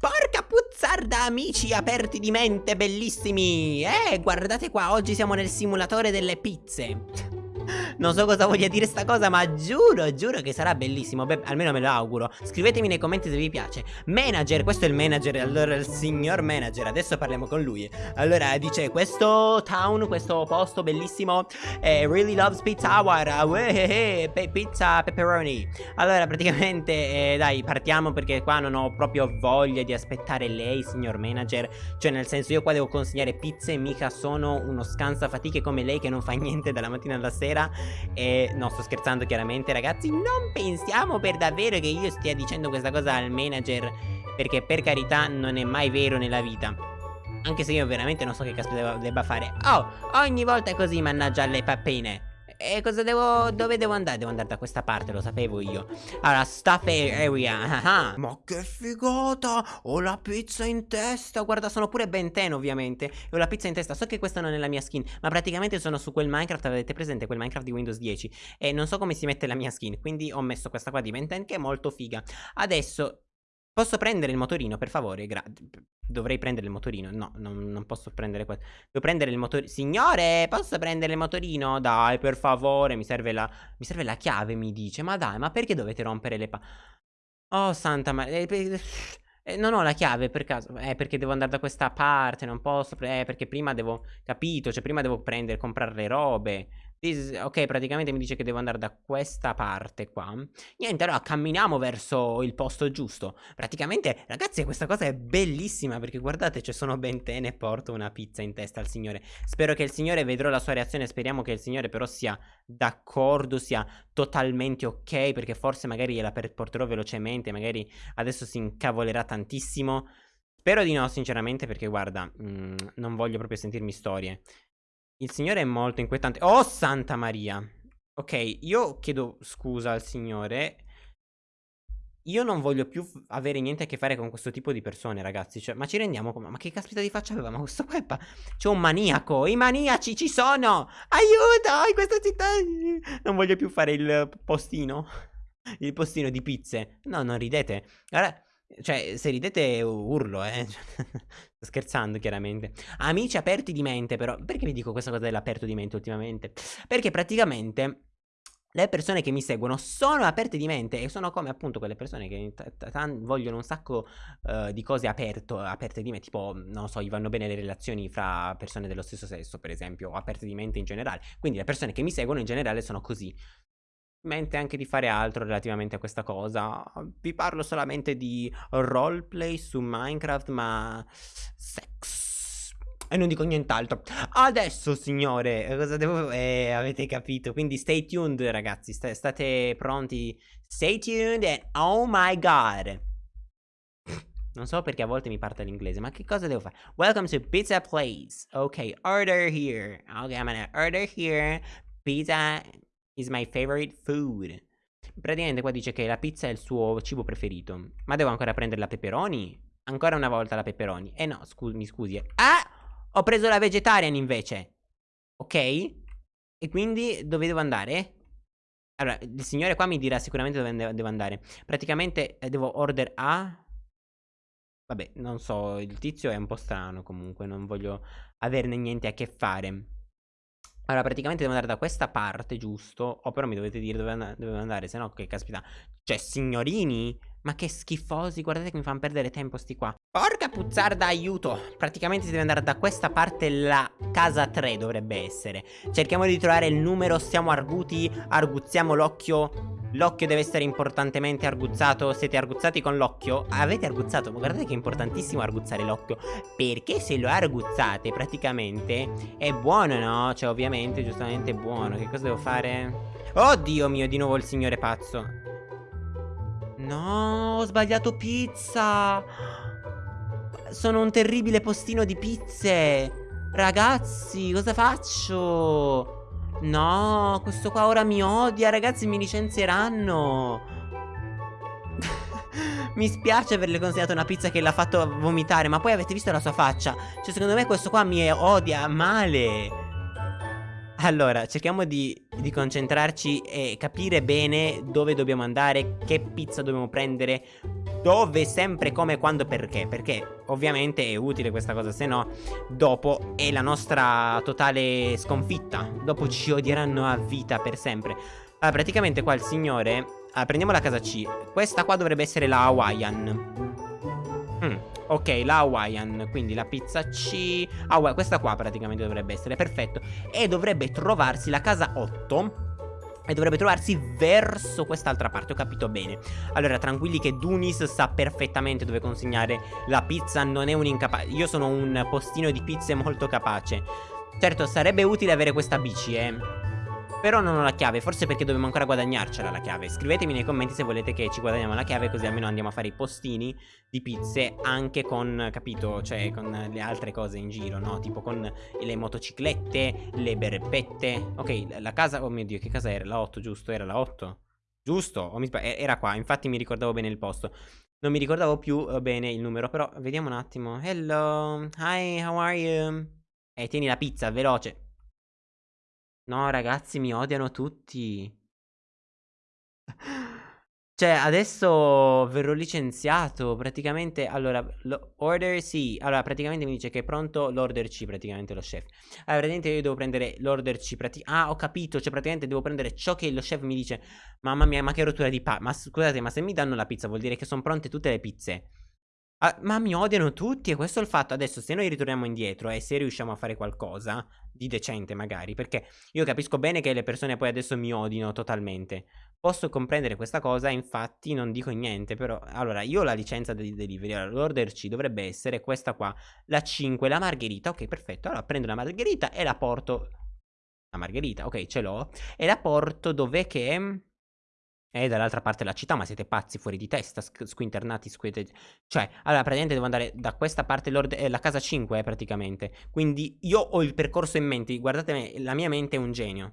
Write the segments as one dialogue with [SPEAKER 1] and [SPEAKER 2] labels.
[SPEAKER 1] Porca puzzarda amici aperti di mente bellissimi. Eh guardate qua oggi siamo nel simulatore delle pizze non so cosa voglia dire sta cosa ma giuro, giuro che sarà bellissimo. Beh, almeno me lo auguro. Scrivetemi nei commenti se vi piace. Manager, questo è il manager, allora il signor manager. Adesso parliamo con lui. Allora dice, questo town, questo posto bellissimo eh, Really loves pizza hour. Eh, pe Pizza pepperoni. Allora praticamente, eh, dai, partiamo perché qua non ho proprio voglia di aspettare lei, signor manager. Cioè nel senso, io qua devo consegnare pizze Mica sono uno scansa fatiche come lei che non fa niente dalla mattina alla sera E no sto scherzando chiaramente ragazzi. Non pensiamo per davvero che io stia dicendo questa cosa al manager Perché per carità non è mai vero nella vita. Anche se io veramente non so che caspita debba fare. Oh ogni volta così mannaggia le pappine e cosa devo... dove devo andare? Devo andare da questa parte, lo sapevo io. Allora, stuff area ah, ah. Ma che figata! Ho la pizza in testa. Guarda, sono pure Ben 10 ovviamente. Ho la pizza in testa. So che questa non è la mia skin Ma praticamente sono su quel Minecraft Avete presente quel Minecraft di Windows 10 E non so come si mette la mia skin Quindi ho messo questa qua di Ben 10 Che è molto figa. Adesso Posso prendere il motorino, per favore? Gra Dovrei prendere il motorino. No, non, non posso prendere questo. Devo prendere il motorino. Signore, posso prendere il motorino? Dai, per favore. Mi serve la, mi serve la chiave, mi dice. Ma dai, ma perché dovete rompere le pa... Oh, santa maria. Eh, eh, non ho la chiave per caso. Eh, perché devo andare da questa parte. Non posso. Eh, perché prima devo. Capito? Cioè, prima devo prendere, comprare le robe. Is, ok, praticamente mi dice che devo andare da questa parte qua. Niente, allora camminiamo verso il posto giusto. Praticamente, ragazzi, questa cosa è bellissima perché guardate, ci sono bentene e porto una pizza in testa al signore. Spero che il signore, vedrò la sua reazione, speriamo che il signore però sia d'accordo, sia totalmente ok, perché forse magari gliela porterò velocemente, magari adesso si incavolerà tantissimo. Spero di no, sinceramente, perché guarda, mh, mm, non voglio proprio sentirmi storie. Il signore è molto inquietante. Oh, Santa Maria. Ok, io chiedo scusa al signore. Io non voglio più avere niente a che fare con questo tipo di persone, ragazzi. Cioè, ma ci rendiamo conto? Ma che caspita di faccia aveva? Ma questo qua è pa... C'è un maniaco. I maniaci ci sono. Aiuto! In questa città... Non voglio più fare il postino. Il postino di pizze. No, non ridete. Allora... Cioè, se ridete urlo, eh. Sto scherzando, chiaramente. Amici aperti di mente, però. Perché vi dico questa cosa dell'aperto di mente ultimamente? Perché praticamente le persone che mi seguono sono aperte di mente e sono come appunto quelle persone che vogliono un sacco uh, di cose aperto, aperte di mente, tipo, non so, gli vanno bene le relazioni fra persone dello stesso sesso, per esempio, o aperte di mente in generale. Quindi le persone che mi seguono in generale sono così mente anche di fare altro relativamente a questa cosa. Vi parlo solamente di roleplay su Minecraft, ma sex. E non dico nient'altro. Adesso, signore, cosa devo... Eh, avete capito. Quindi stay tuned, ragazzi. St state pronti. Stay tuned and oh my god. Non so perché a volte mi parte l'inglese, ma che cosa devo fare? Welcome to Pizza Place. Ok, order here. Ok, I'm gonna order here. Pizza is my favorite food. Praticamente qua dice che la pizza è il suo cibo preferito. Ma devo ancora prendere la pepperoni? Ancora una volta la pepperoni. Eh no, scu mi scusi. Ah! Ho preso la vegetarian invece. Ok? E quindi dove devo andare? Allora, il signore qua mi dirà sicuramente dove devo andare. Praticamente eh, devo order A. Vabbè, non so, il tizio è un po' strano comunque, non voglio averne niente a che fare. Allora, praticamente devo andare da questa parte, giusto? O oh, però mi dovete dire dove, and dove andare, se no che caspita. Cioè, signorini? Ma che schifosi, guardate che mi fanno perdere tempo sti qua. Porca puzzarda, aiuto! Praticamente si deve andare da questa parte, la casa 3 dovrebbe essere. Cerchiamo di trovare il numero, siamo arguti, arguzziamo l'occhio L'occhio deve essere importantemente arguzzato Siete arguzzati con l'occhio? Avete arguzzato? Ma guardate che è importantissimo arguzzare l'occhio Perché se lo arguzzate praticamente È buono no? Cioè ovviamente giustamente è buono Che cosa devo fare? Oddio mio di nuovo il signore pazzo No ho sbagliato pizza Sono un terribile postino di pizze Ragazzi cosa faccio? No, questo qua ora mi odia, ragazzi, mi licenzieranno. mi spiace averle consegnato una pizza che l'ha fatto vomitare, ma poi avete visto la sua faccia. Cioè, secondo me questo qua mi odia male. Allora, cerchiamo di, di, concentrarci e capire bene dove dobbiamo andare, che pizza dobbiamo prendere, dove, sempre, come, quando, perché? Perché ovviamente è utile questa cosa Se no, dopo è la nostra totale sconfitta. Dopo ci odieranno a vita per sempre. Allora, praticamente qua il signore allora, prendiamo la casa C. Questa qua dovrebbe essere la Hawaiian. Mm, Ok, la Hawaiian. Quindi la pizza C. Ah, questa qua praticamente dovrebbe essere Perfetto. E dovrebbe trovarsi la casa 8 e dovrebbe trovarsi verso quest'altra parte, ho capito bene. Allora, tranquilli che Dunis sa perfettamente dove consegnare la pizza Non è un incapace Io sono un postino di pizze molto capace. Certo, sarebbe utile avere questa bici, eh però non ho la chiave, forse perché dobbiamo ancora guadagnarcela la chiave Scrivetemi nei commenti se volete che ci guadagniamo la chiave Così almeno andiamo a fare i postini di pizze Anche con, capito, cioè con le altre cose in giro, no? Tipo con le motociclette, le berpette Ok, la casa, oh mio dio, che casa era? La 8, giusto? Era la 8? Giusto? O mi Era qua, infatti mi ricordavo bene il posto Non mi ricordavo più uh, bene il numero Però vediamo un attimo Hello, hi, how are you? Eh, tieni la pizza, veloce No, ragazzi, mi odiano tutti. Cioè, adesso verrò licenziato, praticamente, allora, order sì, allora, praticamente mi dice che è pronto l'order C, praticamente, lo chef. Allora, praticamente io devo prendere l'order C, ah, ho capito, cioè, praticamente devo prendere ciò che lo chef mi dice, mamma mia, ma che rottura di pa, ma scusate, ma se mi danno la pizza vuol dire che sono pronte tutte le pizze. Ah, ma mi odiano tutti e questo è il fatto. Adesso se noi ritorniamo indietro e se riusciamo a fare qualcosa di decente magari, perché io capisco bene che le persone poi adesso mi odino totalmente. Posso comprendere questa cosa, infatti non dico niente, però... Allora, io ho la licenza di delivery, allora l'order C dovrebbe essere questa qua, la 5, la margherita, ok perfetto, allora prendo la margherita e la porto... La margherita, ok ce l'ho, e la porto dove che... E dall'altra parte della città, ma siete pazzi fuori di testa, squinternati, squite... Cioè, allora praticamente devo andare da questa parte, eh, la casa 5 eh, praticamente. Quindi io ho il percorso in mente, guardate me, la mia mente è un genio.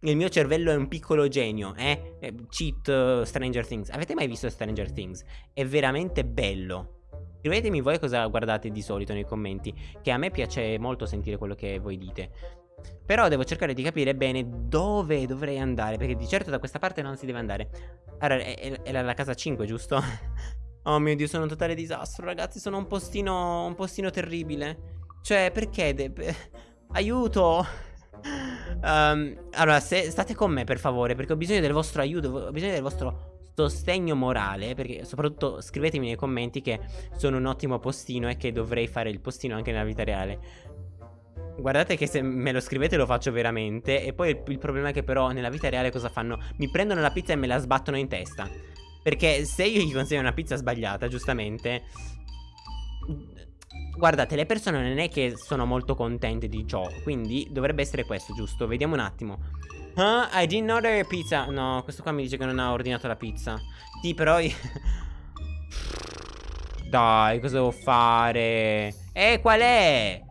[SPEAKER 1] Il mio cervello è un piccolo genio, eh? eh cheat uh, Stranger Things. Avete mai visto Stranger Things? È veramente bello. Scrivetemi voi cosa guardate di solito nei commenti, che a me piace molto sentire quello che voi dite. Però devo cercare di capire bene dove dovrei andare Perché di certo da questa parte non si deve andare Allora, è, è la casa 5, giusto? oh mio Dio, sono un totale disastro, ragazzi Sono un postino, un postino terribile Cioè, perché? Aiuto! Um, allora, se, state con me per favore Perché ho bisogno del vostro aiuto Ho bisogno del vostro sostegno morale Perché soprattutto scrivetemi nei commenti che sono un ottimo postino E che dovrei fare il postino anche nella vita reale Guardate che se me lo scrivete lo faccio veramente E poi il, il, problema è che però nella vita reale cosa fanno? Mi prendono la pizza e me la sbattono in testa Perché se io gli consegno una pizza sbagliata, giustamente Guardate, le persone non è che sono molto contente di ciò Quindi dovrebbe essere questo, giusto? Vediamo un attimo Huh? I didn't order pizza No, questo qua mi dice che non ha ordinato la pizza Sì, però io... Dai, cosa devo fare? Eh, qual è?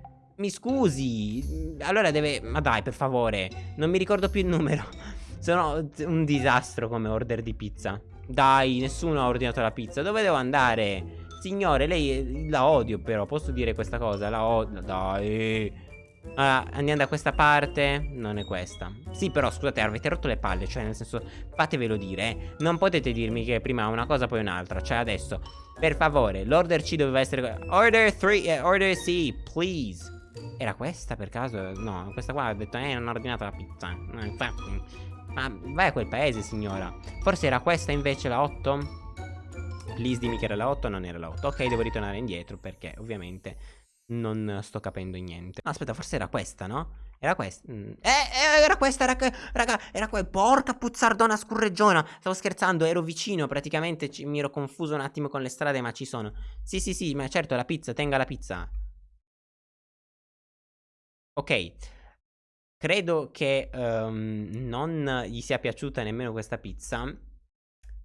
[SPEAKER 1] Mi scusi Allora deve... Ma dai per favore Non mi ricordo più il numero. Sono un disastro come order di pizza. Dai nessuno ha ordinato la pizza. Dove devo andare? Signore lei la odio però Posso dire questa cosa? La odio Dai. Allora, andiamo da questa parte? Non è questa. Sì però scusate avete rotto le palle Cioè nel senso fatevelo dire eh. Non potete dirmi che prima una cosa poi un'altra. Cioè adesso Per favore L'order C doveva essere Order 3 eh, Order C Please era questa per caso? No, questa qua ha detto, eh, non ho ordinato la pizza. infatti. Ma vai a quel paese, signora. Forse era questa invece la 8? Please dimmi che era la 8 non era la 8. Ok, devo ritornare indietro perché ovviamente non sto capendo niente. Aspetta, forse era questa, no? Era questa. Mm. Eh, eh, era questa, raga, raga, era qua. Porca puzzardona scurreggiona. Stavo scherzando, ero vicino, praticamente mi ero confuso un attimo con le strade, ma ci sono. Sì, sì, sì, ma certo, la pizza, tenga la pizza. Ok, credo che um, non gli sia piaciuta nemmeno questa pizza.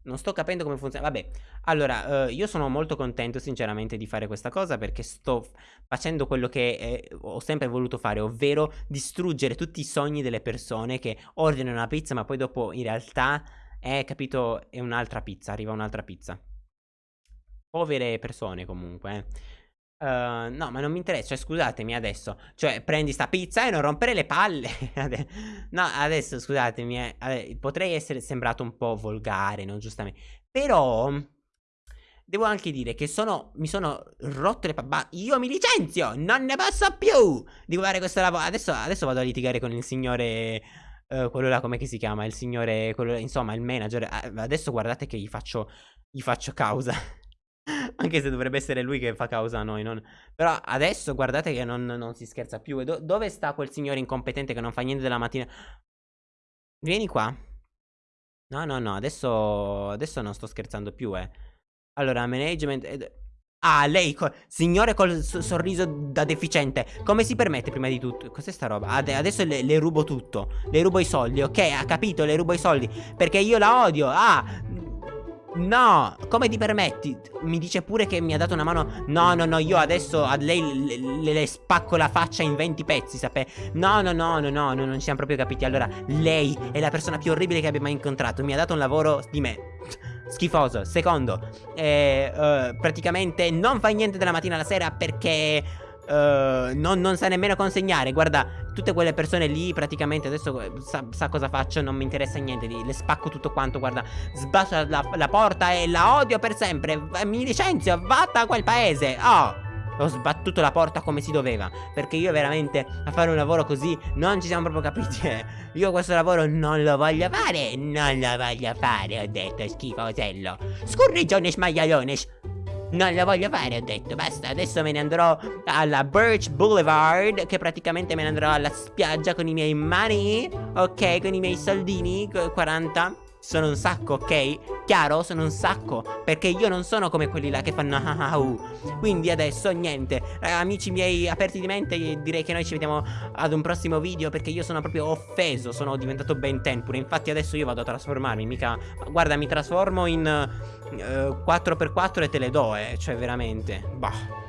[SPEAKER 1] Non sto capendo come funziona. Vabbè, allora, uh, io sono molto contento sinceramente di fare questa cosa perché sto facendo quello che eh, ho sempre voluto fare, ovvero distruggere tutti i sogni delle persone che ordinano una pizza ma poi dopo in realtà è, capito, è un'altra pizza, arriva un'altra pizza. Povere persone comunque, eh. Uh, no, ma non mi interessa. Cioè, scusatemi adesso. Cioè, prendi sta pizza e non rompere le palle. no, adesso scusatemi. Eh, potrei essere sembrato un po' volgare, no? Giustamente. Però. devo anche dire che sono, mi sono rotto le palle. Io mi licenzio, non ne posso più di fare questo lavoro. Adesso, adesso vado a litigare con il signore... Uh, quello là, come si chiama? Il signore, quello, insomma, il manager. Adesso guardate che gli faccio, gli faccio causa. Anche se dovrebbe essere lui che fa causa a noi. Non... Però adesso guardate che non, non si scherza più. Do dove sta quel signore incompetente che non fa niente della mattina? Vieni qua. No, no, no. Adesso, adesso non sto scherzando più, eh. Allora, management... Ed... Ah, lei, co signore col sorriso da deficiente Come si permette prima di tutto? Cos'è sta roba? Ad adesso le, le, rubo tutto Le rubo i soldi, ok? Ha capito? Le rubo i soldi Perché io la odio Ah No, come ti permetti? Mi dice pure che mi ha dato una mano. No, no, no, io adesso a lei le, le, le spacco la faccia in 20 pezzi, sapete? No, no, no, no, no, no, non ci siamo proprio capiti. Allora, lei è la persona più orribile che abbia mai incontrato. Mi ha dato un lavoro di me. Schifoso Secondo. Eh, uh, Praticamente non fa niente dalla mattina alla sera perché Uh, non, non, sa nemmeno consegnare. Guarda, tutte quelle persone lì praticamente adesso eh, sa, sa cosa faccio, non mi interessa niente. Le spacco tutto quanto. Guarda, sbacio la, la, porta e la odio per sempre. Mi licenzio, vatta a quel paese. Oh. Ho sbattuto la porta come si doveva Perché io veramente a fare un lavoro così Non ci siamo proprio capiti eh. Io questo lavoro non lo voglio fare Non lo voglio fare Ho detto schifosello Scurrigione smaglialone non la voglio fare, ho detto, basta, adesso me ne andrò alla Birch Boulevard, che praticamente me ne andrò alla spiaggia con i miei money, ok, con i miei soldini, 40 sono un sacco, ok? Chiaro? Sono un sacco. Perché io non sono come quelli là che fanno ah ah uh. Quindi adesso niente. Eh, Amici miei aperti di mente Direi che noi ci vediamo ad un prossimo video Perché io sono proprio offeso Sono diventato Ben 10 pure Infatti adesso io vado a trasformarmi Mica Guarda mi trasformo in uh, eh, 4x4 e te le do eh Cioè veramente. Bah